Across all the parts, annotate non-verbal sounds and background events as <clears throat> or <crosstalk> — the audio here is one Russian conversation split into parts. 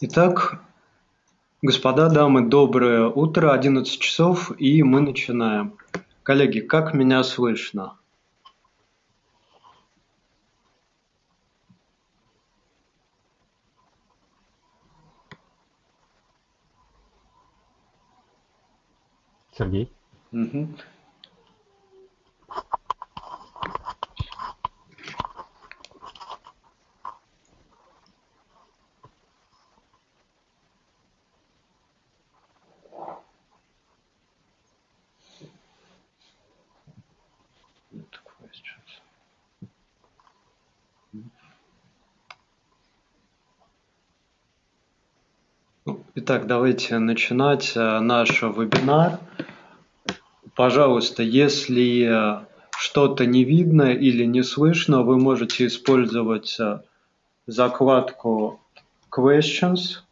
Итак, господа, дамы, доброе утро, 11 часов, и мы начинаем. Коллеги, как меня слышно? Сергей? Угу. Итак, давайте начинать э, наш вебинар. Пожалуйста, если э, что-то не видно или не слышно, вы можете использовать э, закладку Questions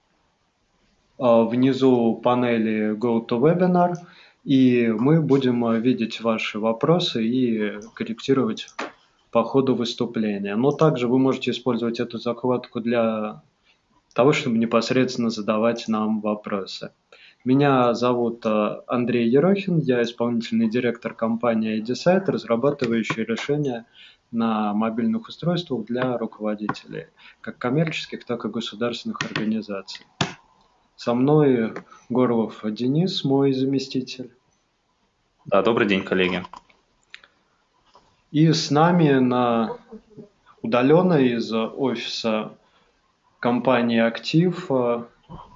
внизу панели GoToWebinar, и мы будем видеть ваши вопросы и корректировать по ходу выступления. Но также вы можете использовать эту закладку для того, чтобы непосредственно задавать нам вопросы. Меня зовут э, Андрей Ерохин, я исполнительный директор компании IDSite, разрабатывающий решения на мобильных устройствах для руководителей, как коммерческих, так и государственных организаций. Со мной Горлов Денис, мой заместитель. Да, добрый день, коллеги. И с нами на удаленно из офиса компании «Актив» э,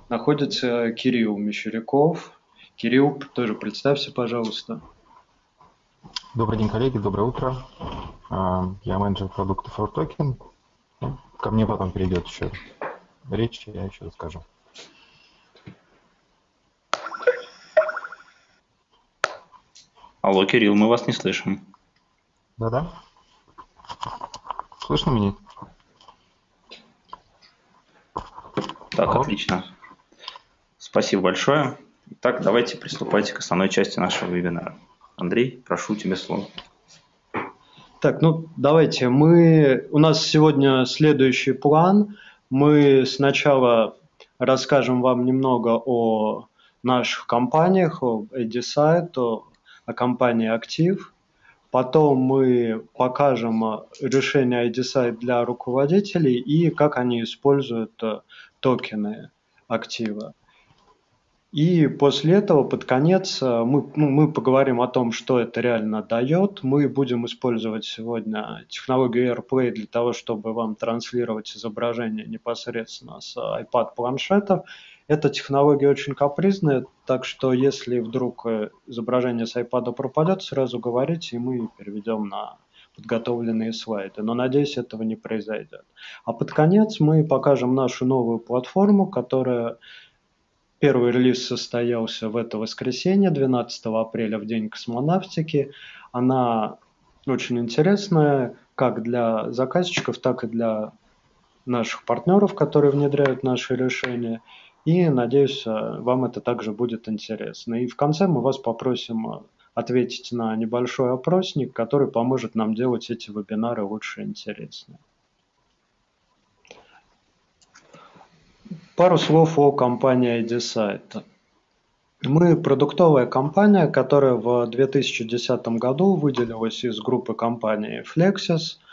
находится Кирилл Мещеряков. Кирилл, тоже представься, пожалуйста. Добрый день, коллеги, доброе утро. А, я менеджер продуктов Token. Ну, ко мне потом перейдет еще речь, я еще расскажу. Алло, Кирилл, мы вас не слышим. Да-да. Слышно меня? Так, отлично. Спасибо большое. Итак, давайте приступайте к основной части нашего вебинара. Андрей, прошу тебе слово. Так, ну давайте. Мы у нас сегодня следующий план. Мы сначала расскажем вам немного о наших компаниях, о Edisite, о, о компании Актив. Потом мы покажем решение IDSite для руководителей и как они используют токены актива. И после этого, под конец, э, мы, ну, мы поговорим о том, что это реально дает. Мы будем использовать сегодня технологию AirPlay для того, чтобы вам транслировать изображение непосредственно с iPad-планшетов. Эта технология очень капризная, так что если вдруг э, изображение с iPad пропадет, сразу говорите, и мы переведем на подготовленные слайды, но надеюсь, этого не произойдет. А под конец мы покажем нашу новую платформу, которая Первый релиз состоялся в это воскресенье, 12 апреля, в день космонавтики. Она очень интересная как для заказчиков, так и для наших партнеров, которые внедряют наши решения. И надеюсь, вам это также будет интересно. И в конце мы вас попросим ответить на небольшой опросник, который поможет нам делать эти вебинары лучше и интереснее. Пару слов о компании IDSite. Мы продуктовая компания, которая в 2010 году выделилась из группы компаний Flexis –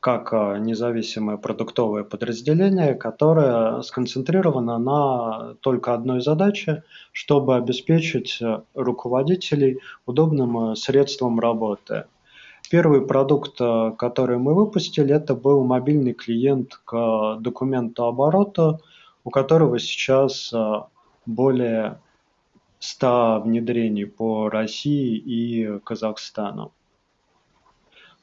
как а, независимое продуктовое подразделение, которое сконцентрировано на только одной задаче, чтобы обеспечить э, руководителей удобным э, средством работы. Первый продукт, э, который мы выпустили, это был мобильный клиент к документу оборота, у которого сейчас более 100 внедрений по России и Казахстану.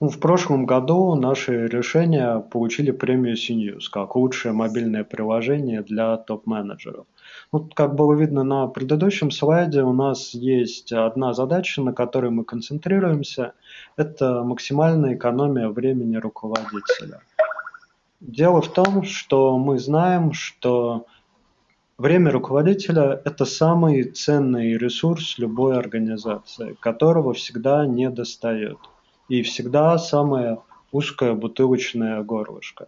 Ну, в прошлом году наши решения получили премию CNews как лучшее мобильное приложение для топ-менеджеров. Ну, как было видно на предыдущем слайде, у нас есть одна задача, на которой мы концентрируемся. Это максимальная экономия времени руководителя. Дело в том, что мы знаем, что время руководителя – это самый ценный ресурс любой организации, которого всегда не достает – и всегда самое узкое бутылочное горлышко.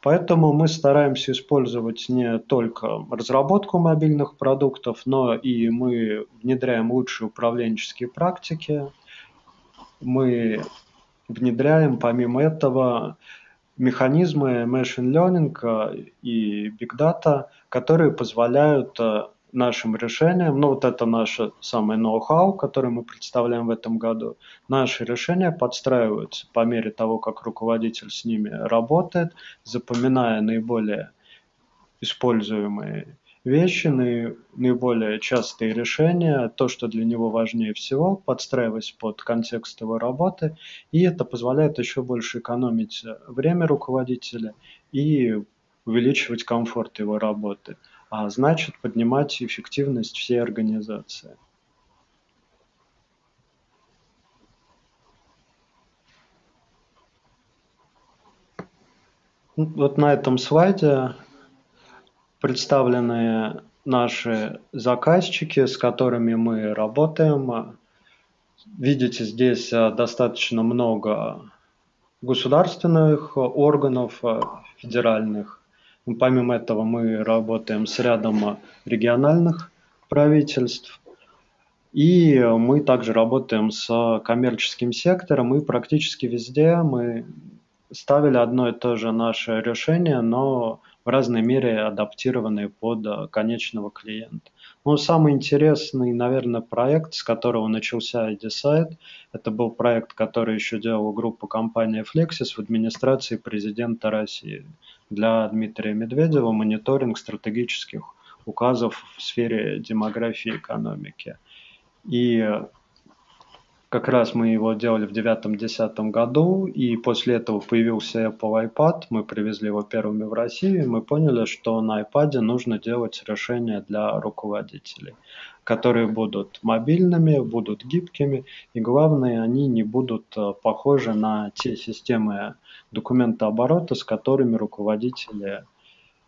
Поэтому мы стараемся использовать не только разработку мобильных продуктов, но и мы внедряем лучшие управленческие практики. Мы внедряем, помимо этого, механизмы machine learning и big data, которые позволяют э, нашим решениям, ну вот это наше самое ноу-хау, которое мы представляем в этом году, наши решения подстраиваются по мере того, как руководитель с ними работает, запоминая наиболее используемые вещи, наиболее частые решения, то, что для него важнее всего, подстраиваясь под контекст его работы, и это позволяет еще больше экономить время руководителя и увеличивать комфорт его работы а значит поднимать эффективность всей организации. Вот на этом слайде представлены наши заказчики, с которыми мы работаем. Видите, здесь достаточно много государственных органов федеральных, Помимо этого мы работаем с рядом региональных правительств. И мы также работаем с коммерческим сектором, и практически везде мы ставили одно и то же наше решение, но в разной мере адаптированные под конечного клиента. Ну, самый интересный, наверное, проект, с которого начался iDecide, это был проект, который еще делала группа компании Flexis в администрации президента России для Дмитрия Медведева мониторинг стратегических указов в сфере демографии и экономики. И как раз мы его делали в девятом-десятом году, и после этого появился Apple iPad, мы привезли его первыми в Россию, и мы поняли, что на iPad нужно делать решения для руководителей, которые будут мобильными, будут гибкими, и главное, они не будут э, похожи на те системы документооборота, с которыми руководители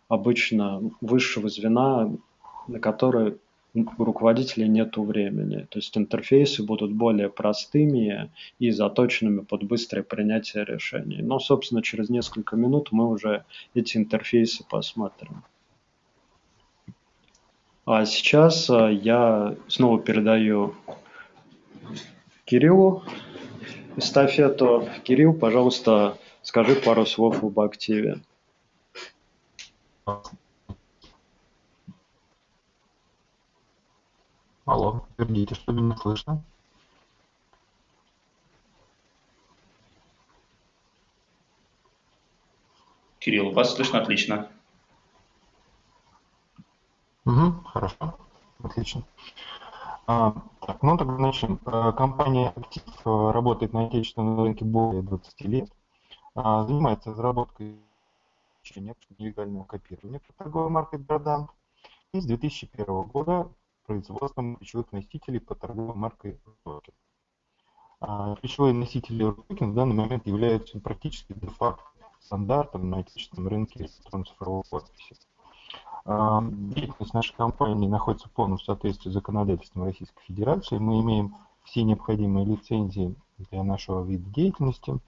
обычно высшего звена, на которые у руководителей нет времени. То есть интерфейсы будут более простыми и заточенными под быстрое принятие решений. Но, собственно, через несколько минут мы уже эти интерфейсы посмотрим. А сейчас э, я снова передаю Кириллу эстафету. Кирилл, пожалуйста, скажи пару слов об активе. Алло, подтвердите, что меня слышно? Кирилл, вас слышно отлично. Угу, хорошо, отлично. А, так, ну тогда начнем. А, компания Актив работает на отечественном рынке более 20 лет. А, занимается разработкой нелегального копирования по торговой маркой Брадант. И с 2001 года производством ключевых носителей по торговой маркой Rocket. А носители Rocket в данный момент являются практически де-факто стандартом на отечественном рынке электронной цифровой подписи. А, деятельность нашей компании находится в полном соответствии с законодательством Российской Федерации. Мы имеем все необходимые лицензии для нашего вида деятельности.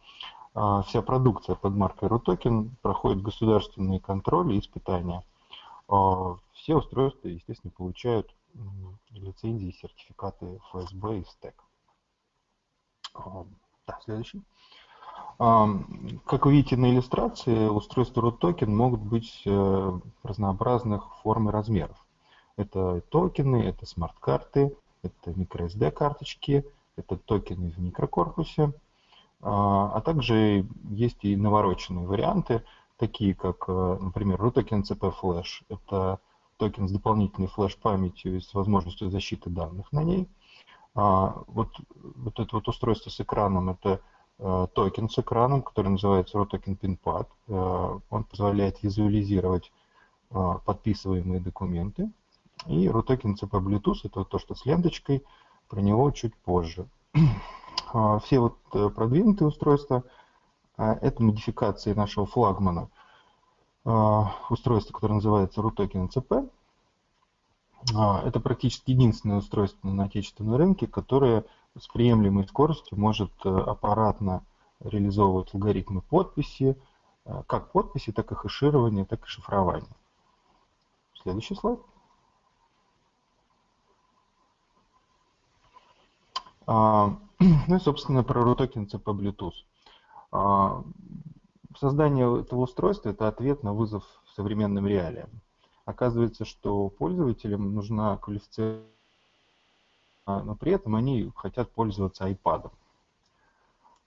А, вся продукция под маркой RUTOKEN проходит государственные контроли и испытания. Все устройства, естественно, получают лицензии, сертификаты ФСБ и ФСТЭК. Да, следующий. Как вы видите на иллюстрации, устройства Рутокен могут быть э, разнообразных форм и размеров. Это токены, это смарт-карты, это microSD карточки, это токены в микрокорпусе, а, а также есть и навороченные варианты, такие как, э, например, Рутокен ЭЦП Flash. Это токен с дополнительной флеш-памятью и с возможностью защиты данных на ней. А, вот, вот это вот устройство с экраном, это э, токен с экраном, который называется Рутокен PINPad. Э, он позволяет визуализировать э, подписываемые документы. И Рутокен ЭЦП Bluetooth, это вот то, что с ленточкой, про него чуть позже. А, все вот продвинутые устройства, это модификации нашего флагмана – устройство, которое называется RUTOKEN CP. А, это практически единственное устройство на отечественном рынке, которое с приемлемой скоростью может э, аппаратно реализовывать алгоритмы подписи, как подписи, так и хэширования, так и шифрования. Следующий слайд. А, <clears throat> ну и, собственно, про RUTOKEN CP Bluetooth. Создание этого устройства – это ответ на вызов современным реалиям. Оказывается, что пользователям нужна квалифицированная, но при этом они хотят пользоваться iPad.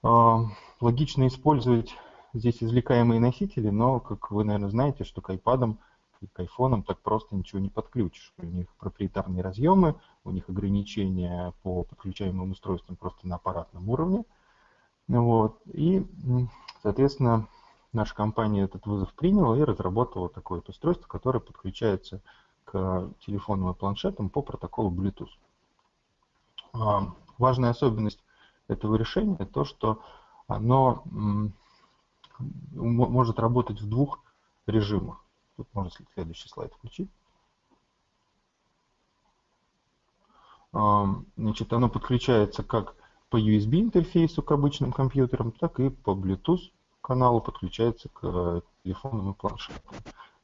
А, логично использовать здесь извлекаемые носители, но, как вы, наверное, знаете, что к iPad и к iPhone так просто ничего не подключишь. У них проприетарные разъемы, у них ограничения по подключаемым устройствам просто на аппаратном уровне. Вот. И, соответственно, наша компания этот вызов приняла и разработала такое вот устройство, которое подключается к телефонам и планшетам по протоколу Bluetooth. А, важная особенность этого решения то, что оно может работать в двух режимах. Тут можно следующий слайд включить. Значит, оно подключается как по USB интерфейсу к обычным компьютерам, так и по Bluetooth каналу подключается к э, телефонам и планшетам.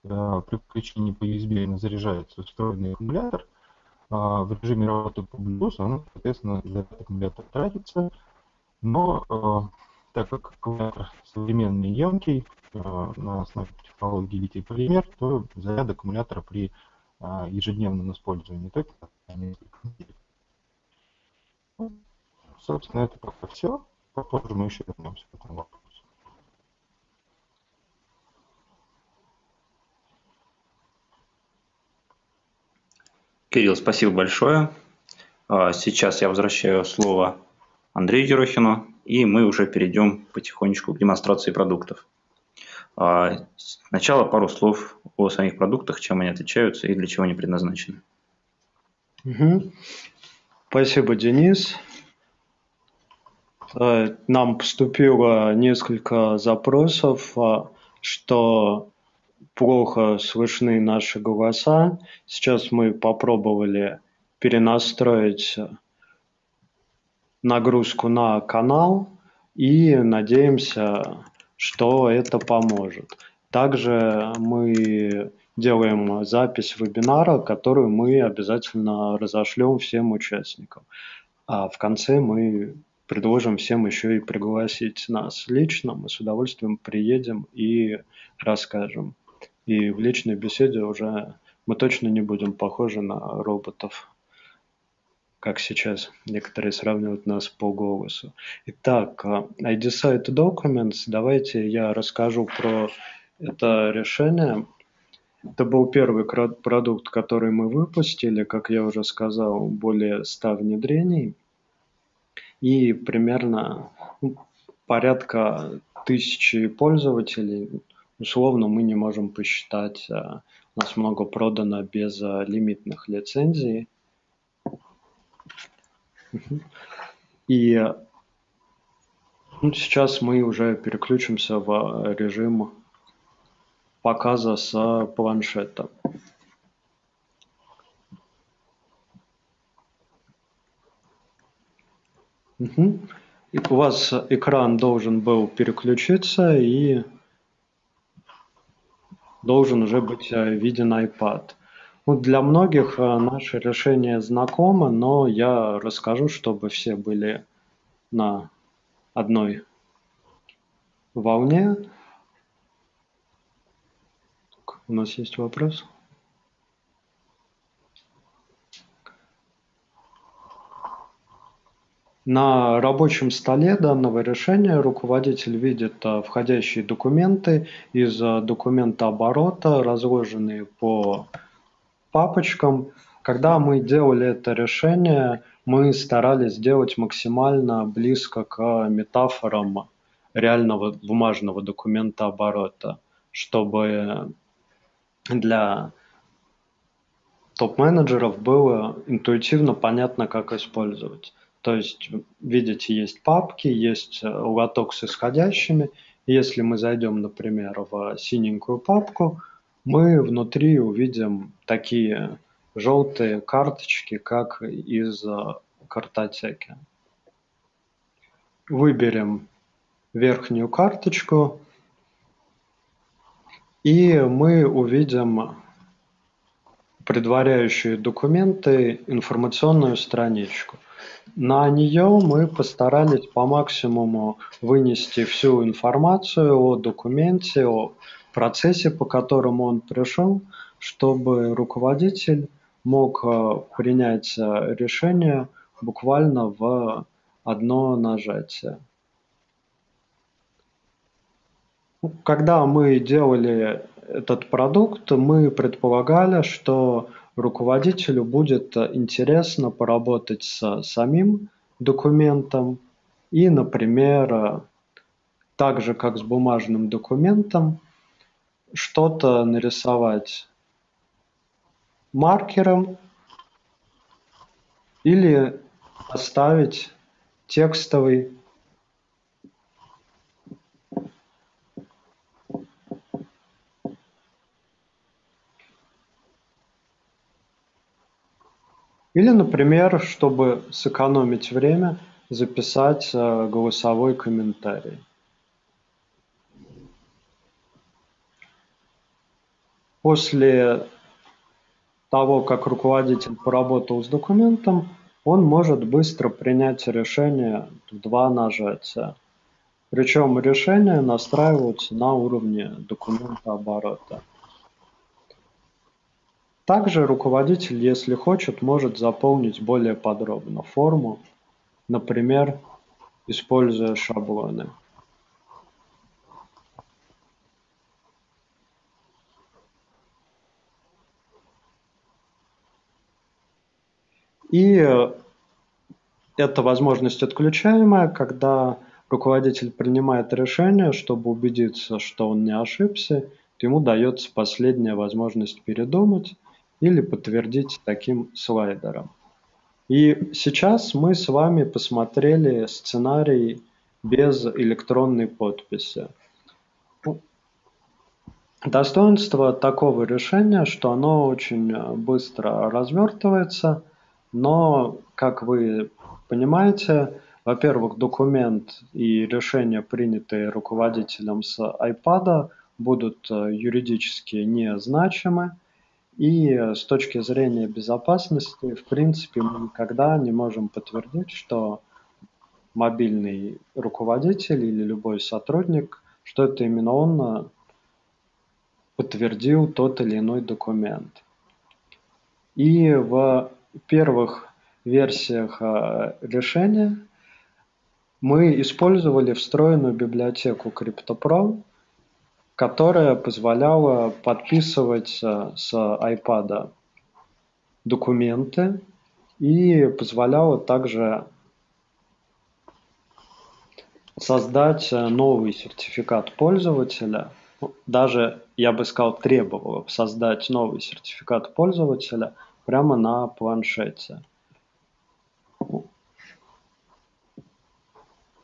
Э, при подключении по USB заряжается встроенный аккумулятор. А в режиме работы по Bluetooth, он, соответственно, заряд аккумулятора тратится, но э, так как аккумулятор современный емкий, на основе технологии литий-полимер, то заряд аккумулятора при ежедневном использовании только несколько недель. Ну, собственно, это пока все. Попозже мы еще вернемся к этому вопросу. Кирилл, спасибо большое. А, сейчас я возвращаю слово Андрею Ерохину, и мы уже перейдем потихонечку к демонстрации продуктов. А, сначала пару слов о самих продуктах, чем они отличаются и для чего они предназначены. Угу. Спасибо, Денис. А, нам поступило несколько запросов, что плохо слышны наши голоса. Сейчас мы попробовали перенастроить нагрузку на канал и надеемся, что это поможет. Также мы делаем запись вебинара, которую мы обязательно разошлем всем участникам. А в конце мы предложим всем еще и пригласить нас лично. Мы с удовольствием приедем и расскажем. И в личной беседе уже мы точно не будем похожи на роботов, как сейчас некоторые сравнивают нас по голосу. Итак, ID Site Documents, давайте я расскажу про это решение. Это был первый продукт, который мы выпустили, как я уже сказал, более 100 внедрений. И примерно ну, порядка тысячи пользователей, Условно мы не можем посчитать, а, у нас много продано без а, лимитных лицензий. И ну, сейчас мы уже переключимся в а, режим показа с планшета. Угу. И у вас экран должен был переключиться и должен уже быть э, виден iPad. Ну, для многих э, наше решение знакомо, но я расскажу, чтобы все были на одной волне. У нас есть вопрос? На рабочем столе данного решения руководитель видит э, входящие документы из э, документа оборота, разложенные по папочкам. Когда мы делали это решение, мы старались сделать максимально близко к метафорам реального бумажного документа оборота, чтобы для топ-менеджеров было интуитивно понятно, как использовать. То есть, видите, есть папки, есть э, лоток с исходящими. Если мы зайдем, например, в синенькую папку, мы внутри увидим такие желтые карточки, как из э, картотеки. Выберем верхнюю карточку и мы увидим предваряющие документы информационную страничку. На нее мы постарались по максимуму вынести всю информацию о документе, о процессе, по которому он пришел, чтобы руководитель мог э, принять решение буквально в одно нажатие. Когда мы делали этот продукт, мы предполагали, что руководителю будет интересно поработать с самим документом и, например, так же, как с бумажным документом, что-то нарисовать маркером или оставить текстовый Или, например, чтобы сэкономить время, записать э, голосовой комментарий. После того, как руководитель поработал с документом, он может быстро принять решение в два нажатия. Причем решения настраиваются на уровне документа оборота. Также руководитель, если хочет, может заполнить более подробно форму, например, используя шаблоны. И эта возможность отключаемая, когда руководитель принимает решение, чтобы убедиться, что он не ошибся, ему дается последняя возможность передумать или подтвердить таким слайдером. И сейчас мы с вами посмотрели сценарий без электронной подписи. Достоинство такого решения, что оно очень быстро развертывается, но, как вы понимаете, во-первых, документ и решения, принятые руководителем с iPad, будут юридически незначимы, и э, с точки зрения безопасности, в принципе, мы никогда не можем подтвердить, что мобильный руководитель или любой сотрудник, что это именно он э, подтвердил тот или иной документ. И в первых версиях э, решения мы использовали встроенную библиотеку CryptoPro, которая позволяла подписывать э, с iPad документы и позволяла также создать э, новый сертификат пользователя. Даже, я бы сказал, требовала создать новый сертификат пользователя прямо на планшете.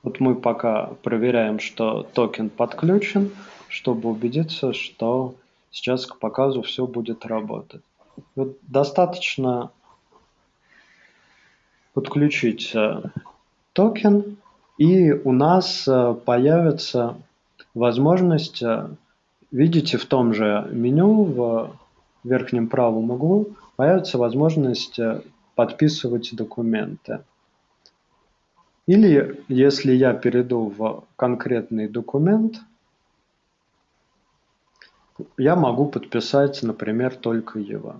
Вот мы пока проверяем, что токен подключен чтобы убедиться, что сейчас к показу все будет работать. Вот достаточно подключить э, токен, и у нас э, появится возможность, э, видите, в том же меню в верхнем правом углу появится возможность подписывать документы. Или если я перейду в конкретный документ – я могу подписать, например, только его.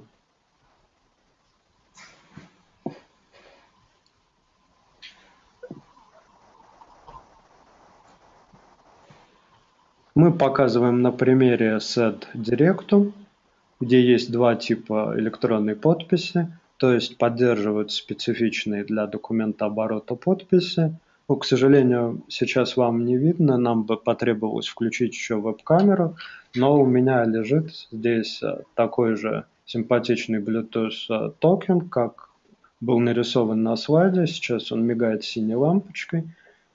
Мы показываем на примере SED Directum, где есть два типа электронной подписи, то есть поддерживают специфичные для документа оборота подписи. Но, к сожалению, сейчас вам не видно, нам бы потребовалось включить еще веб-камеру, но у меня лежит здесь э, такой же симпатичный Bluetooth э, токен, как был нарисован на слайде. Сейчас он мигает синей лампочкой,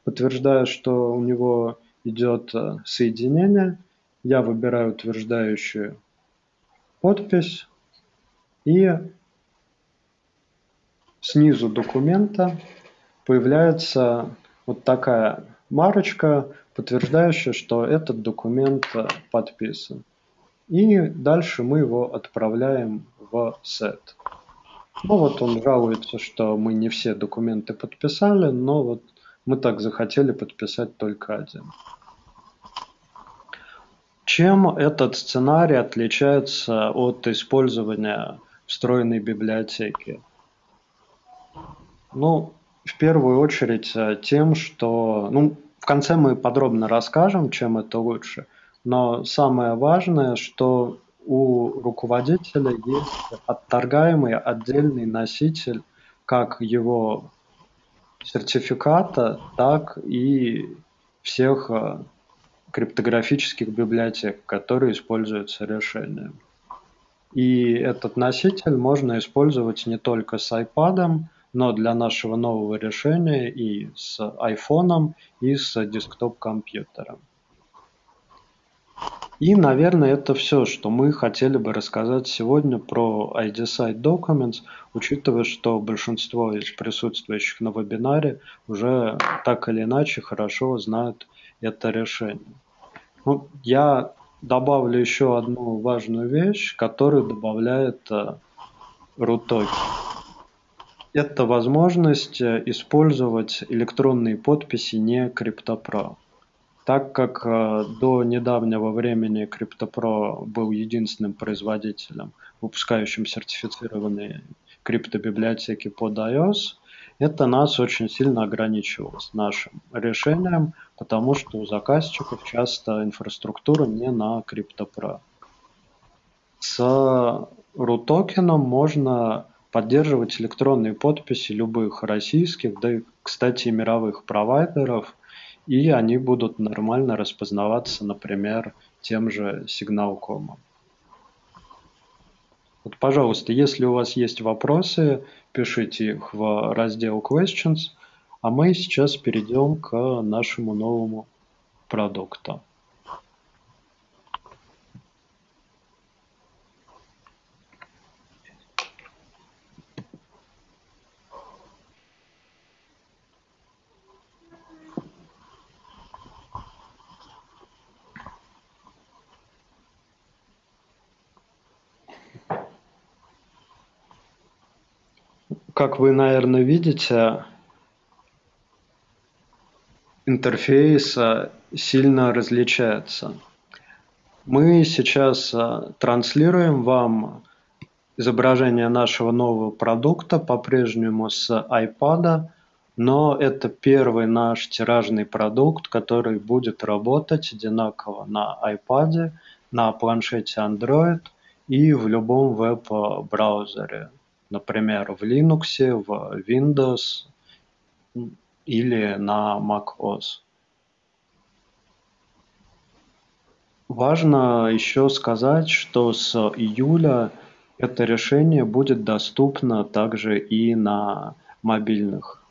подтверждая, что у него идет э, соединение. Я выбираю утверждающую подпись и снизу документа появляется вот такая марочка, подтверждающая, что этот документ э, подписан. и дальше мы его отправляем в сет. Ну вот он жалуется, что мы не все документы подписали, но вот мы так захотели подписать только один. Чем этот сценарий отличается от использования встроенной библиотеки? Ну, в первую очередь э, тем, что... Ну, в конце мы подробно расскажем, чем это лучше, но самое важное, что у руководителя есть отторгаемый отдельный носитель как его сертификата, так и всех э, криптографических библиотек, которые используются решением. И этот носитель можно использовать не только с iPad, но для нашего нового решения и с iPhone, и с десктоп-компьютером. И, наверное, это все, что мы хотели бы рассказать сегодня про ID Site Documents, учитывая, что большинство из присутствующих на вебинаре уже так или иначе хорошо знают это решение. Ну, я добавлю еще одну важную вещь, которую добавляет э, RUTOKEN. Это возможность э, использовать электронные подписи не CryptoPro. Так как э, до недавнего времени CryptoPro был единственным производителем, выпускающим сертифицированные криптобиблиотеки под iOS, это нас очень сильно ограничивало с нашим решением, потому что у заказчиков часто инфраструктура не на CryptoPro. С RUTOKEN можно поддерживать электронные подписи любых российских, да и, кстати, мировых провайдеров – и они будут нормально распознаваться, например, тем же сигналкомом. Вот, пожалуйста, если у вас есть вопросы, пишите их в раздел Questions, а мы сейчас перейдем к нашему новому продукту. Как вы, наверное, видите, интерфейс сильно различается. Мы сейчас а, транслируем вам изображение нашего нового продукта по-прежнему с iPad, но это первый наш тиражный продукт, который будет работать одинаково на iPad, на планшете Android и в любом веб-браузере например, в Linux, в Windows или на macOS. Важно еще сказать, что с июля это решение будет доступно также и на мобильных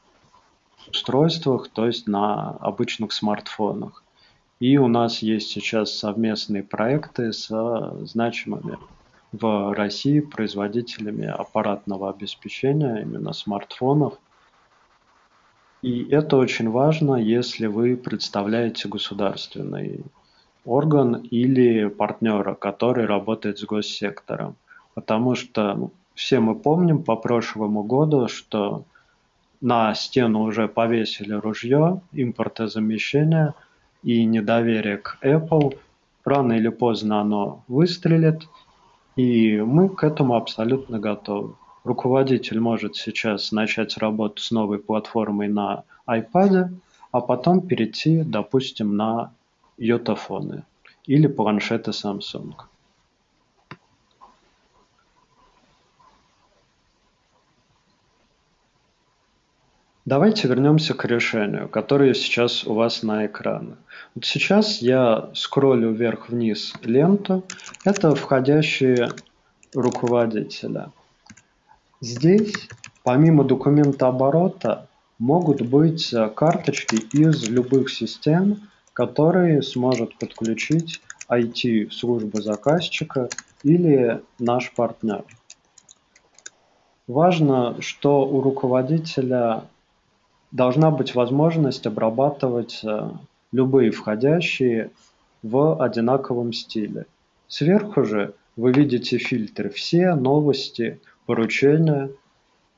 устройствах, то есть на обычных смартфонах. И у нас есть сейчас совместные проекты с значимыми в России производителями аппаратного обеспечения, именно смартфонов. И это очень важно, если вы представляете государственный орган или партнера, который работает с госсектором. Потому что ну, все мы помним по прошлому году, что на стену уже повесили ружье, импортозамещение и недоверие к Apple. Рано или поздно оно выстрелит, и мы к этому абсолютно готовы. Руководитель может сейчас начать работу с новой платформой на iPad, а потом перейти, допустим, на йотафоны или планшеты Samsung. Давайте вернемся к решению, которое сейчас у вас на экране. Вот сейчас я скроллю вверх-вниз ленту. Это входящие руководителя. Здесь, помимо документа оборота, могут быть карточки из любых систем, которые сможет подключить IT-служба заказчика или наш партнер. Важно, что у руководителя должна быть возможность обрабатывать э, любые входящие в одинаковом стиле. Сверху же вы видите фильтры «Все», «Новости», «Поручения».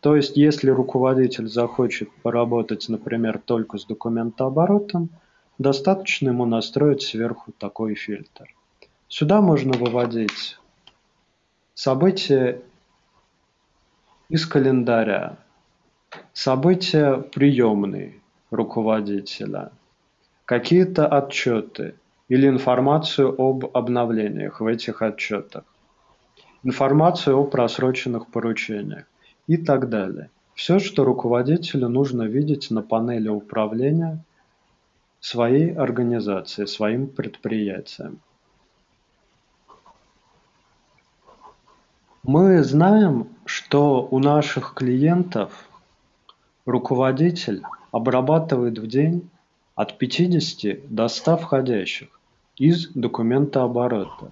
То есть, если руководитель захочет поработать, например, только с документооборотом, достаточно ему настроить сверху такой фильтр. Сюда можно выводить события из календаря, события приемные руководителя, какие-то отчеты или информацию об обновлениях в этих отчетах, информацию о просроченных поручениях и так далее. Все, что руководителю нужно видеть на панели управления своей организацией, своим предприятием. Мы знаем, что у наших клиентов руководитель обрабатывает в день от 50 до 100 входящих из документооборота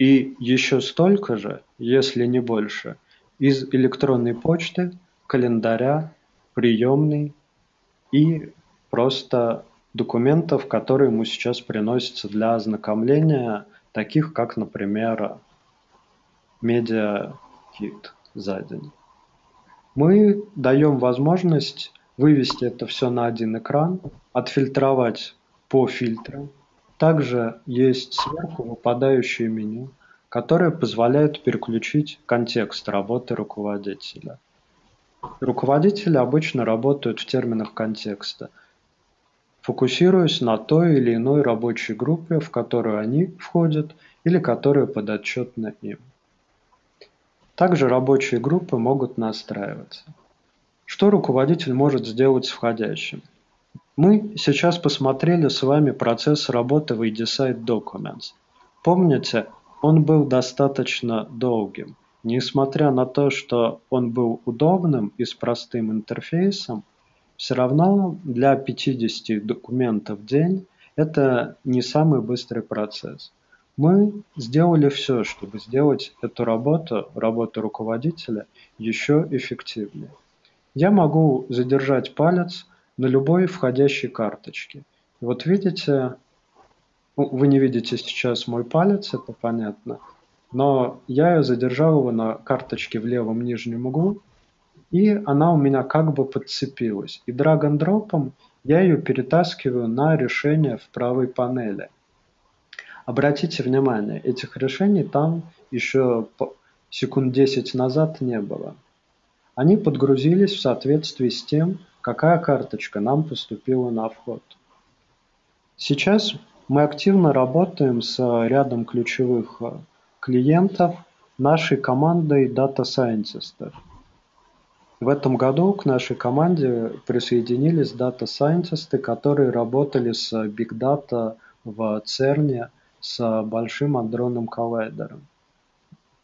и еще столько же, если не больше, из электронной почты, календаря, приемной и просто документов, которые ему сейчас приносятся для ознакомления, таких как, например, медиа-кит за день. Мы даем возможность вывести это все на один экран, отфильтровать по фильтрам. Также есть сверху выпадающее меню, которое позволяет переключить контекст работы руководителя. Руководители обычно работают в терминах контекста, фокусируясь на той или иной рабочей группе, в которую они входят или которая подотчетна им. Также рабочие группы могут настраиваться. Что руководитель может сделать с входящим? Мы сейчас посмотрели с вами процесс работы в EDSite Documents. Помните, он был достаточно долгим. Несмотря на то, что он был удобным и с простым интерфейсом, все равно для 50 документов в день это не самый быстрый процесс. Мы сделали все, чтобы сделать эту работу, работу руководителя, еще эффективнее. Я могу задержать палец на любой входящей карточке. Вот видите, ну, вы не видите сейчас мой палец, это понятно, но я задержал его на карточке в левом нижнем углу, и она у меня как бы подцепилась. И драг-н-дропом я ее перетаскиваю на решение в правой панели – Обратите внимание, этих решений там еще секунд 10 назад не было. Они подгрузились в соответствии с тем, какая карточка нам поступила на вход. Сейчас мы активно работаем с рядом ключевых э, клиентов нашей командой Data Scientists. В этом году к нашей команде присоединились Scientists, которые работали с Big Data в CERN с Большим адронным коллайдером.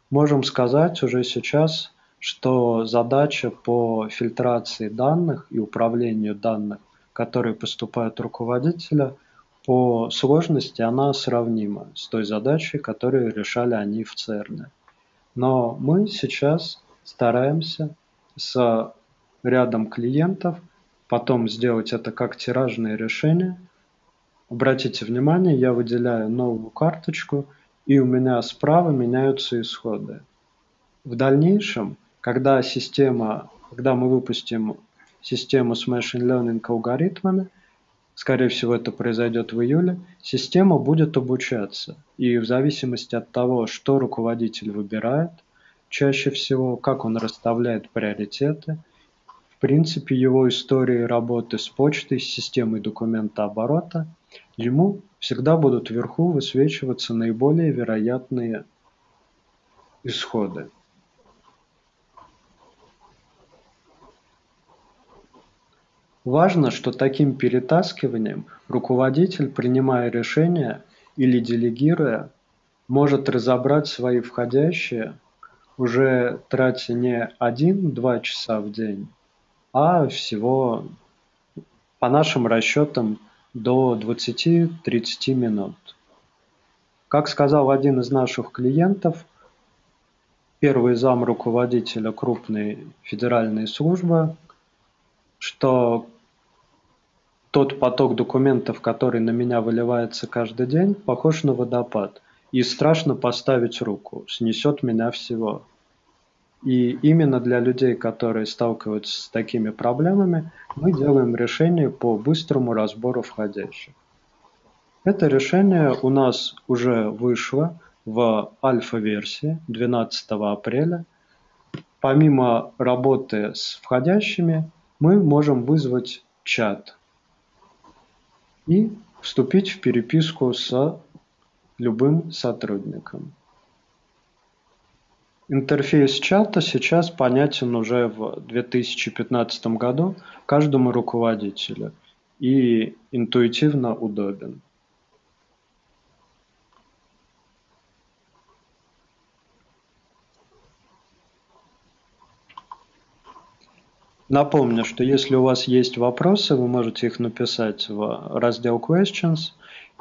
Можем сказать уже сейчас, что задача по фильтрации данных и управлению данных, которые поступают руководителя, по сложности она сравнима с той задачей, которую решали они в ЦЕРНе. Но мы сейчас стараемся с рядом клиентов потом сделать это как тиражное решение – Обратите внимание, я выделяю новую карточку, и у меня справа меняются исходы. В дальнейшем, когда система, когда мы выпустим систему с machine learning алгоритмами, скорее всего это произойдет в июле, система будет обучаться. И в зависимости от того, что руководитель выбирает, чаще всего, как он расставляет приоритеты, в принципе, его истории работы с почтой, с системой документа оборота – Ему всегда будут вверху высвечиваться наиболее вероятные исходы. Важно, что таким перетаскиванием руководитель, принимая решения или делегируя, может разобрать свои входящие, уже тратя не один-два часа в день, а всего, по нашим расчетам, до 20-30 минут. Как сказал один из наших клиентов, первый зам руководителя крупной федеральной службы, что тот поток документов, который на меня выливается каждый день, похож на водопад. И страшно поставить руку, снесет меня всего. И именно для людей, которые сталкиваются с такими проблемами, мы делаем решение по быстрому разбору входящих. Это решение у нас уже вышло в альфа-версии 12 апреля. Помимо работы с входящими, мы можем вызвать чат и вступить в переписку с любым сотрудником. Интерфейс чата сейчас понятен уже в 2015 году каждому руководителю и интуитивно удобен. Напомню, что если у вас есть вопросы, вы можете их написать в раздел Questions,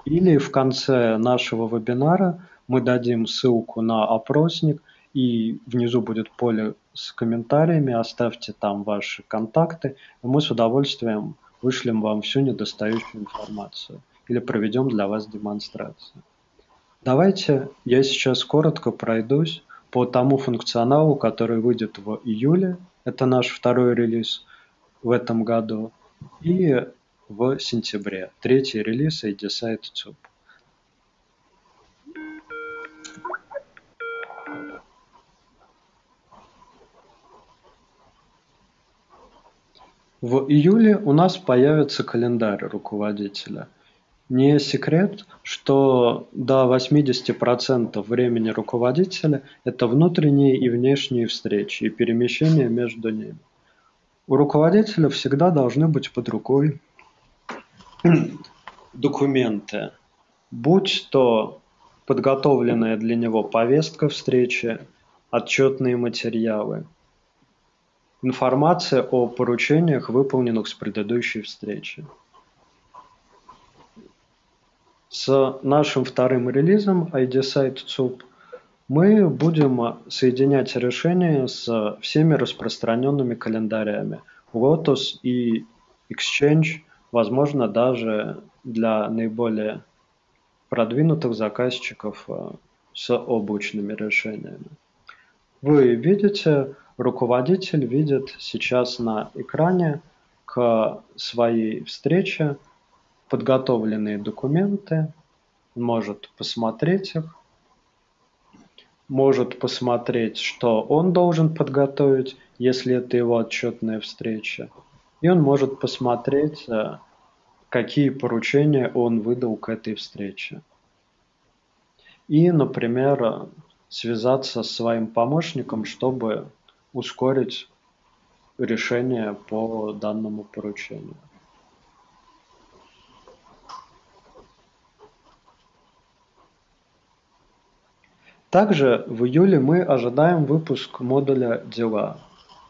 или в конце нашего вебинара мы дадим ссылку на опросник, и внизу будет поле с комментариями, оставьте там ваши контакты, и мы с удовольствием вышлем вам всю недостающую информацию или проведем для вас демонстрацию. Давайте я сейчас коротко пройдусь по тому функционалу, который выйдет в июле это наш второй релиз в этом году. И в сентябре третий релиз ADSite TUB. В июле у нас появится календарь руководителя. Не секрет, что до 80% времени руководителя – это внутренние и внешние встречи и перемещения между ними. У руководителя всегда должны быть под рукой <clears throat> документы, будь то подготовленная для него повестка встречи, отчетные материалы, информация о поручениях, выполненных с предыдущей встречи. С нашим вторым релизом ID Site CUP мы будем соединять решения с всеми распространенными календарями Lotus и Exchange, возможно, даже для наиболее продвинутых заказчиков э, с облачными решениями. Вы видите, руководитель видит сейчас на экране к своей встрече подготовленные документы, может посмотреть их, может посмотреть, что он должен подготовить, если это его отчетная встреча. И он может посмотреть, э, какие поручения он выдал к этой встрече. И, например, связаться с своим помощником, чтобы ускорить решение по данному поручению. Также в июле мы ожидаем выпуск модуля «Дела».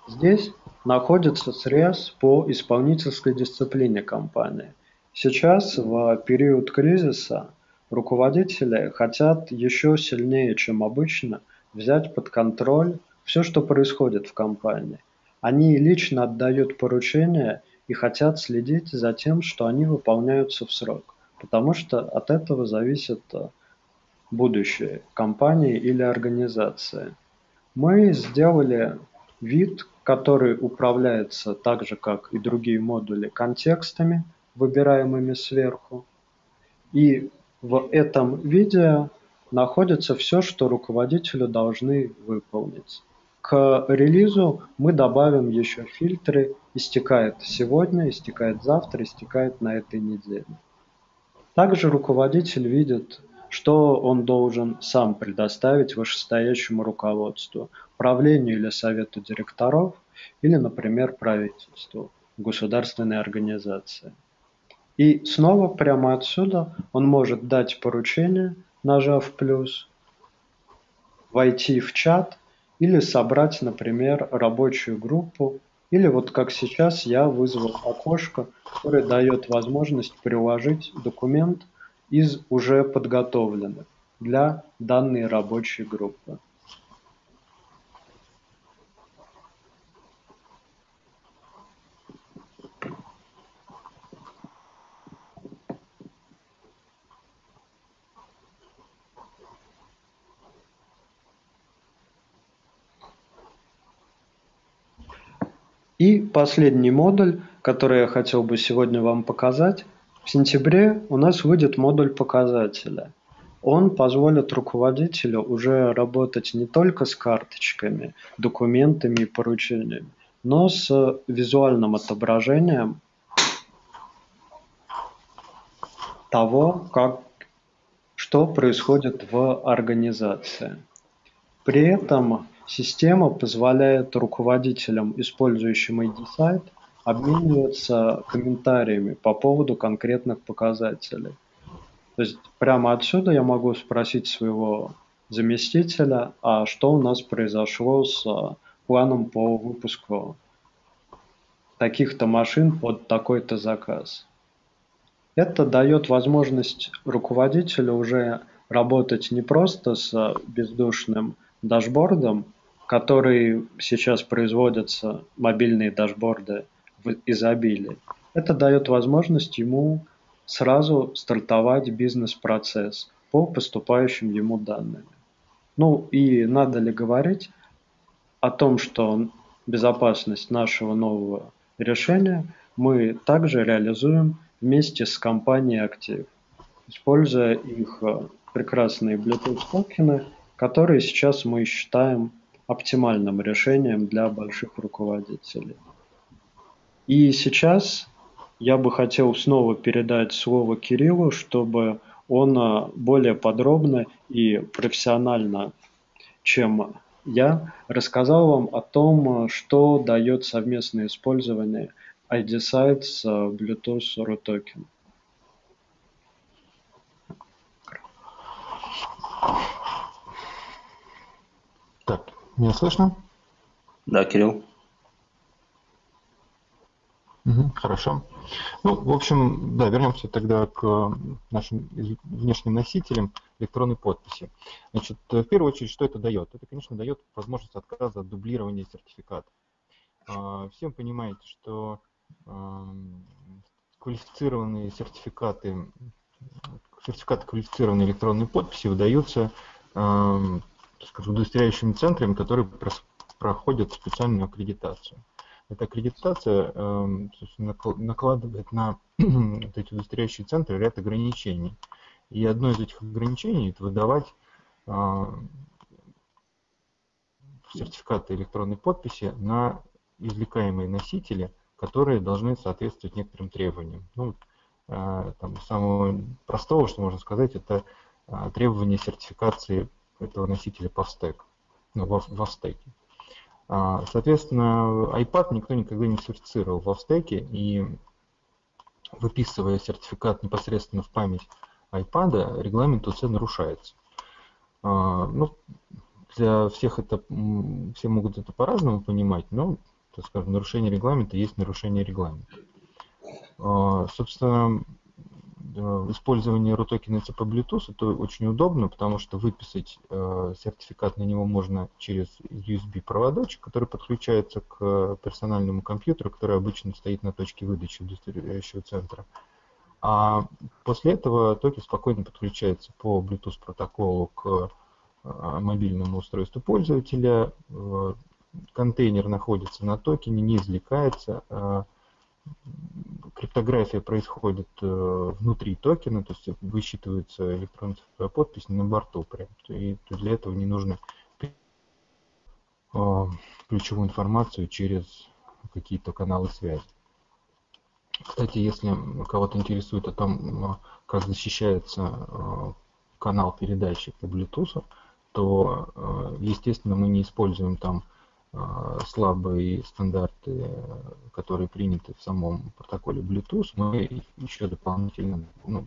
Здесь находится срез по исполнительской дисциплине компании. Сейчас, в период кризиса, руководители хотят еще сильнее, чем обычно, взять под контроль все, что происходит в компании. Они лично отдают поручения и хотят следить за тем, что они выполняются в срок, потому что от этого зависит будущее компании или организации. Мы сделали вид, который управляется так же, как и другие модули, контекстами, выбираемыми сверху. И в этом видео находится все, что руководителю должны выполнить. К релизу мы добавим еще фильтры «Истекает сегодня», «Истекает завтра», «Истекает на этой неделе». Также руководитель видит что он должен сам предоставить вышестоящему руководству, правлению или совету директоров, или, например, правительству, государственной организации. И снова прямо отсюда он может дать поручение, нажав плюс, войти в чат или собрать, например, рабочую группу, или вот как сейчас я вызвал окошко, которое дает возможность приложить документ – из уже подготовленных для данной рабочей группы. И последний модуль, который я хотел бы сегодня вам показать. В сентябре у нас выйдет модуль показателя. Он позволит руководителю уже работать не только с карточками, документами и поручениями, но с визуальным отображением того, как, что происходит в организации. При этом система позволяет руководителям, использующим ID-сайт, обмениваться комментариями по поводу конкретных показателей. То есть прямо отсюда я могу спросить своего заместителя, а что у нас произошло с планом по выпуску таких-то машин под такой-то заказ. Это дает возможность руководителю уже работать не просто с бездушным дашбордом, который сейчас производятся, мобильные дашборды в изобилии. Это дает возможность ему сразу стартовать бизнес-процесс по поступающим ему данным. Ну и надо ли говорить о том, что безопасность нашего нового решения мы также реализуем вместе с компанией Active, используя их э, прекрасные Bluetooth токены, которые сейчас мы считаем оптимальным решением для больших руководителей. И сейчас я бы хотел снова передать слово Кириллу, чтобы он э, более подробно и профессионально, чем я, рассказал вам о том, э, что дает совместное использование – ID сайт с Bluetooth RUTOKEN меня слышно? Да, Кирилл. Угу, хорошо. Ну, в общем, да, вернемся тогда к нашим внешним носителям электронной подписи. Значит, в первую очередь, что это дает? Это, конечно, дает возможность отказа от дублирования сертификатов. А, Всем понимаете, что квалифицированные сертификаты, сертификаты квалифицированной электронной подписи выдаются скажем, удостоверяющими центрами, которые проходят специальную аккредитацию. Эта аккредитация накладывает на <clears throat> эти удостоверяющие центры ряд ограничений. И одно из этих ограничений – это выдавать сертификаты электронной подписи на извлекаемые носители – которые должны соответствовать некоторым требованиям. Ну, э, там, самого простого, что можно сказать, это э, требования сертификации этого носителя стек, ну, во, во стеке. А, соответственно, iPad никто никогда не сертифицировал во стеке, и выписывая сертификат непосредственно в память iPad, регламент УЦ нарушается. А, ну, для всех это, все могут это по-разному понимать, но так скажем, нарушение регламента есть нарушение регламента. А, собственно, использование RUTOKEN по Bluetooth это очень удобно, потому что выписать э, сертификат на него можно через USB проводочек, который подключается к персональному компьютеру, который обычно стоит на точке выдачи удостоверяющего центра. А после этого токен спокойно подключается по Bluetooth протоколу к э, мобильному устройству пользователя, э, контейнер находится на токене, не извлекается. Криптография происходит э, внутри токена, то есть высчитывается электронная подпись на борту прям. И для этого не нужно а, ключевую информацию через какие-то каналы связи. Кстати, если кого-то интересует о том, а, как защищается канал передачи по Bluetooth, то, естественно, мы не используем там слабые стандарты, которые приняты в самом протоколе Bluetooth, мы еще дополнительно, ну,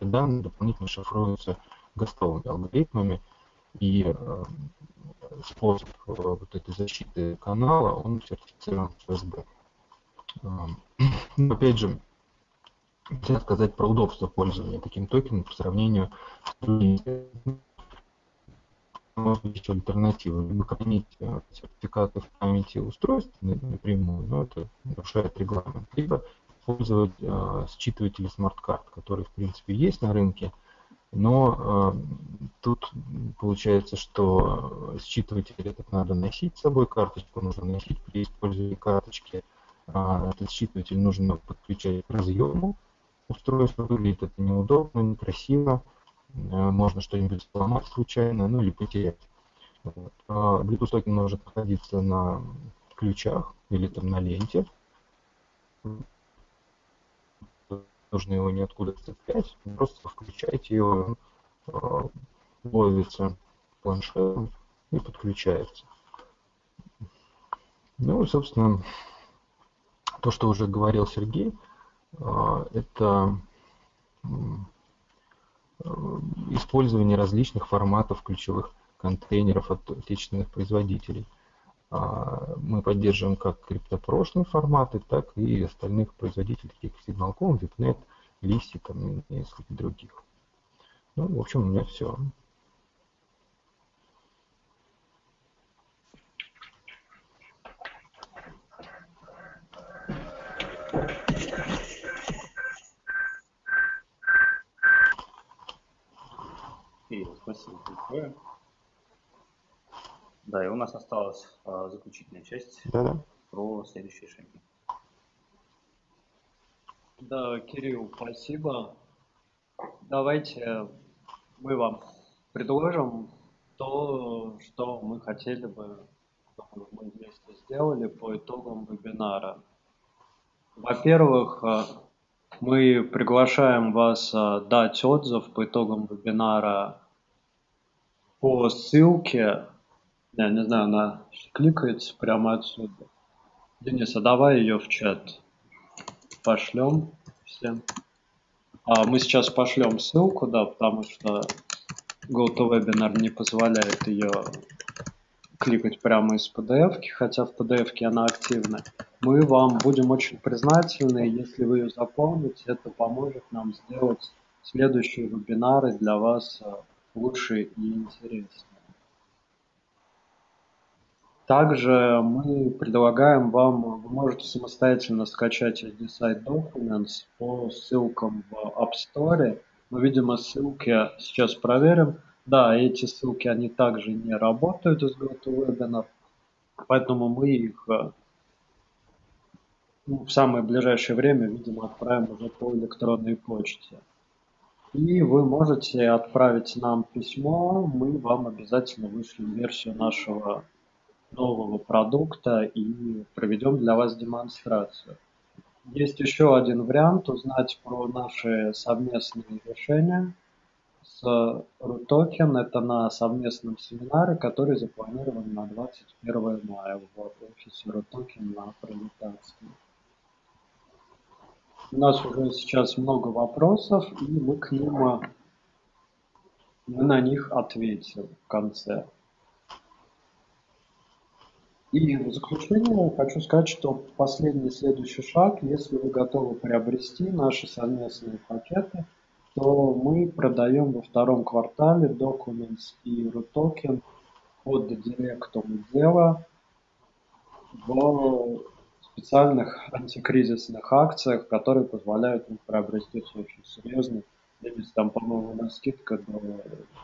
данные дополнительно шифруются гостовыми алгоритмами, и э, способ э, вот этой защиты канала, он сертифицирован FSB. Э, ну, опять же, нельзя сказать про удобство пользования таким токеном по сравнению с другими быть еще альтернатива. Либо хранить э, сертификаты в памяти устройств напрямую, но это нарушает регламент. Либо использовать э, считыватели смарт-карт, которые в принципе есть на рынке, но э, тут получается, что считыватель этот надо носить с собой, карточку нужно носить при использовании карточки. А, этот считыватель нужно подключать к разъему устройства. Выглядит это неудобно, некрасиво. А, можно что-нибудь сломать случайно, ну или потерять. Вот. А Bluetooth токен может находиться на ключах или там на ленте. Нужно его ниоткуда цеплять, просто включаете его, ловится планшетом и подключается. Ну и, собственно, то, что уже говорил Сергей, а, это использование различных форматов ключевых контейнеров от отечественных производителей. А, мы поддерживаем как криптопрошные форматы, так и остальных производителей, таких как Signal.com, VIPNet, там, и несколько других. Ну, в общем, у меня все. Спасибо большое. Да, и у нас осталась а, заключительная часть да -да. про следующие шаги. Да, Кирилл, спасибо. Давайте мы вам предложим то, что мы хотели бы, чтобы мы вместе сделали по итогам вебинара. Во-первых, а, мы приглашаем вас а, дать отзыв по итогам вебинара по ссылке я не знаю, она кликается прямо отсюда. Денис, а давай ее в чат пошлем всем. А мы сейчас пошлем ссылку, да, потому что GoToWebinar не позволяет ее кликать прямо из PDF, хотя в PDF она активна. Мы вам будем очень признательны, если вы ее заполните, это поможет нам сделать следующие вебинары для вас э, лучше и интереснее. Также мы предлагаем вам, вы можете самостоятельно скачать SD-Site Documents по ссылкам в App Store. Мы, видимо, ссылки сейчас проверим. Да, эти ссылки, они также не работают из GoToWebinar, поэтому мы их э, ну, в самое ближайшее время, видимо, отправим уже по электронной почте. И вы можете отправить нам письмо, мы вам обязательно вышлем версию нашего нового продукта и проведем для вас демонстрацию. Есть еще один вариант узнать про наши совместные решения с RUTOKEN. Это на совместном семинаре, который запланирован на 21 мая в офисе RUTOKEN на Пролетарском. У нас уже сейчас много вопросов, и мы к ним мы на них ответим в конце. И в заключение хочу сказать, что последний следующий шаг, если вы готовы приобрести наши совместные пакеты, то мы продаем во втором квартале Documents и RUTOKEN под директом дела в специальных антикризисных акциях, которые позволяют им приобрести очень серьезный. Здесь там, по-моему, на скидка до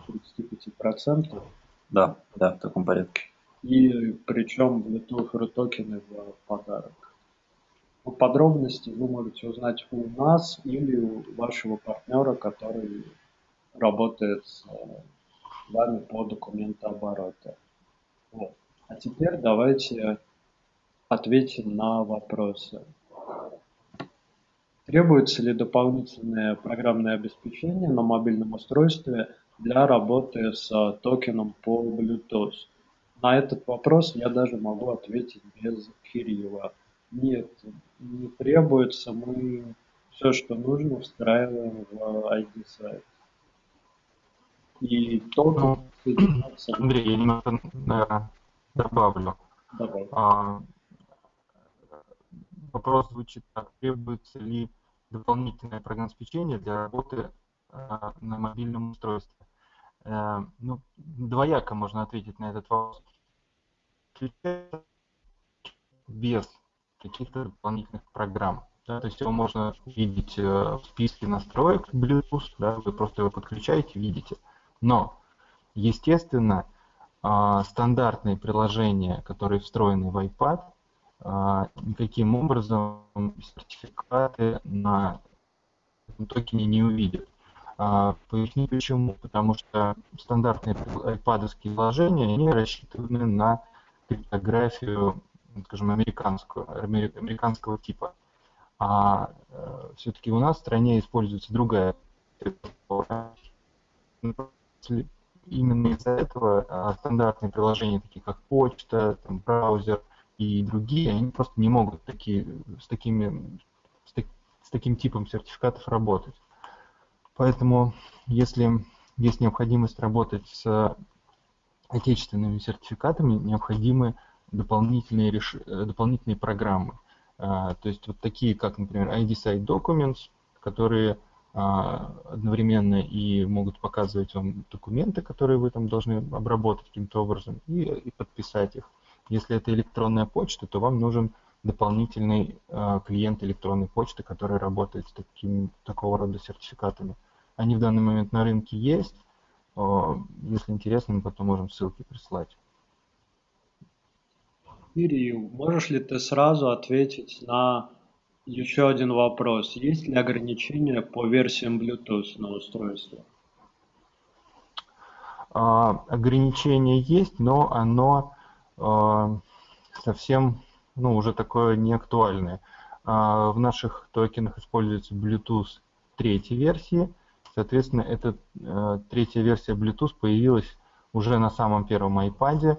35%. Да, да, в таком порядке и причем Bluetooth токены в подарок. Подробности вы можете узнать у нас или у вашего партнера, который работает с вами по документообороту. Вот. А теперь давайте ответим на вопросы. Требуется ли дополнительное программное обеспечение на мобильном устройстве для работы с токеном по Bluetooth? На этот вопрос я даже могу ответить без Кирилла. Нет, не требуется, мы все, что нужно, встраиваем в ID-сайт. И только ну, Андрей, я немного, наверное, добавлю. Вопрос звучит так. Требуется ли дополнительное программное обеспечение для работы а, на мобильном устройстве? Э, ну, двояко можно ответить на этот вопрос. Без каких-то дополнительных программ. Да, то есть его можно видеть э, в списке настроек Bluetooth, да, вы просто его подключаете, видите. Но Естественно, а, стандартные приложения, которые встроены в iPad, никаким образом сертификаты на токене не увидят. А, поясню почему. Потому что стандартные iPad приложения, они рассчитаны на криптографию, скажем, американскую, американского типа. А э, все-таки у нас в стране используется другая именно из-за этого а, стандартные приложения, такие как почта, там, браузер и другие, они просто не могут такие, с, такими, с, так, с таким типом сертификатов работать. Поэтому, если есть необходимость работать с отечественными сертификатами, необходимы дополнительные, реш... дополнительные программы. А, то есть вот такие, как, например, ID Site Documents, которые а, одновременно и могут показывать вам документы, которые вы там должны обработать каким-то образом и, и подписать их. Если это электронная почта, то вам нужен дополнительный э, клиент электронной почты, который работает с таким, такого рода сертификатами. Они в данный момент на рынке есть. Э, если интересно, мы потом можем ссылки прислать. Кирилл, можешь ли ты сразу ответить на еще один вопрос. Есть ли ограничения по версиям Bluetooth на устройстве? А, ограничение есть, но оно совсем, ну, уже такое неактуальное. А, в наших токенах используется Bluetooth третьей версии. Соответственно, эта а, третья версия Bluetooth появилась уже на самом первом iPad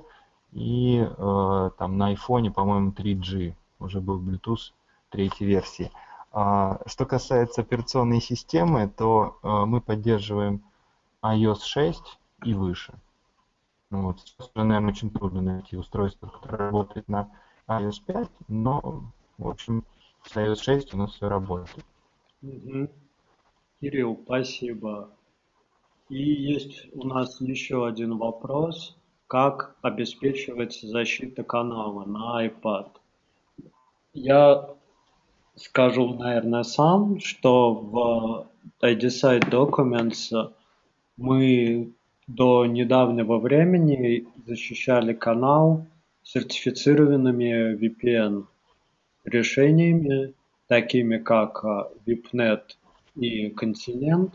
и а, там на iPhone, по-моему, 3G уже был Bluetooth третьей версии. А, что касается операционной системы, то мы поддерживаем iOS 6 и выше. Ну, вот. Сейчас уже, наверное, очень трудно найти устройство, которое работает на iOS 5, но, в общем, с iOS 6 у нас все работает. Угу. Кирилл, спасибо. И есть у нас еще один вопрос. Как обеспечивается защита канала на iPad? Я скажу, наверное, сам, что в IDSite Documents мы до недавнего времени защищали канал сертифицированными VPN решениями, такими как VIPNet и Continent.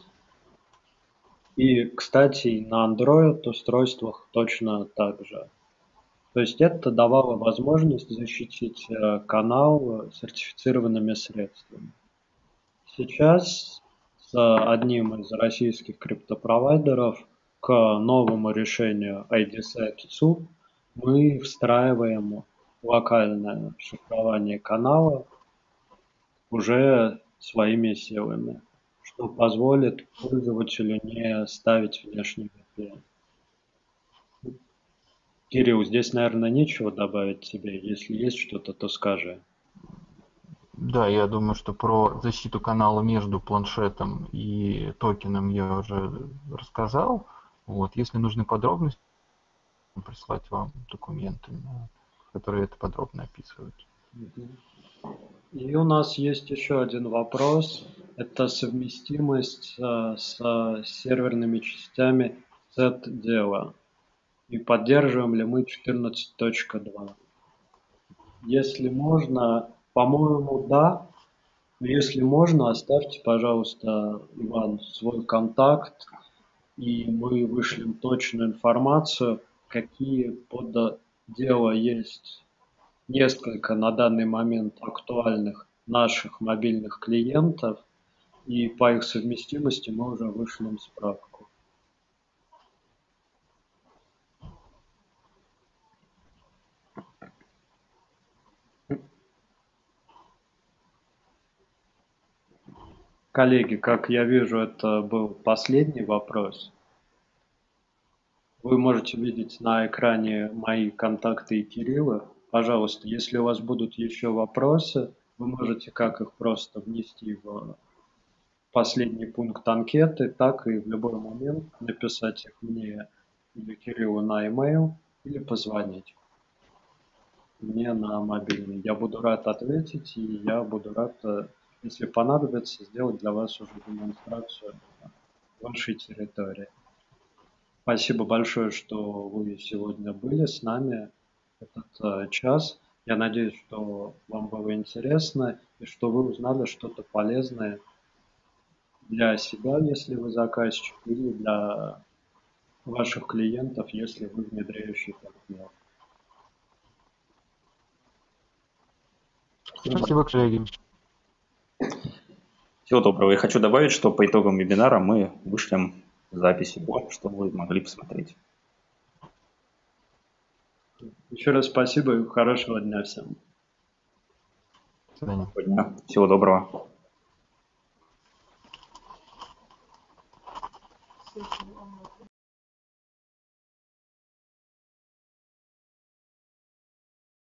И, кстати, на Android устройствах точно так же. То есть это давало возможность защитить э, канал сертифицированными средствами. Сейчас с одним из российских криптопровайдеров к новому решению SUB мы встраиваем локальное шифрование канала уже своими силами, что позволит пользователю не ставить внешний VPN. Кирилл, здесь, наверное, нечего добавить тебе. Если есть что-то, то скажи. Да, я думаю, что про защиту канала между планшетом и токеном я уже рассказал. Вот, если нужны подробности, прислать вам документы, которые это подробно описывают. И у нас есть еще один вопрос. Это совместимость э, с серверными частями Z-дела и поддерживаем ли мы 14.2. Если можно, по-моему, да. Если можно, оставьте, пожалуйста, Иван, свой контакт, и мы вышлем точную информацию, какие под дело есть несколько на данный момент актуальных наших мобильных клиентов, и по их совместимости мы уже вышлем справку. Коллеги, как я вижу, это был последний вопрос. Вы можете видеть на экране мои контакты и Кирилла. Пожалуйста, если у вас будут еще вопросы, вы можете как их просто внести в последний пункт анкеты, так и в любой момент написать их мне или Кириллу на e-mail, или позвонить мне на мобильный. Я буду рад ответить, и я буду рад э, если понадобится, сделать для вас уже демонстрацию вашей территории. Спасибо большое, что вы сегодня были с нами этот э, час. Я надеюсь, что вам было интересно и что вы узнали что-то полезное для себя, если вы заказчик, или для ваших клиентов, если вы внедряющий партнер. Спасибо, коллеги. Всего доброго. Я хочу добавить, что по итогам вебинара мы вышлем запись его, чтобы вы могли посмотреть. Еще раз спасибо и хорошего дня всем. Свидания. Дня. Всего доброго. Спасибо.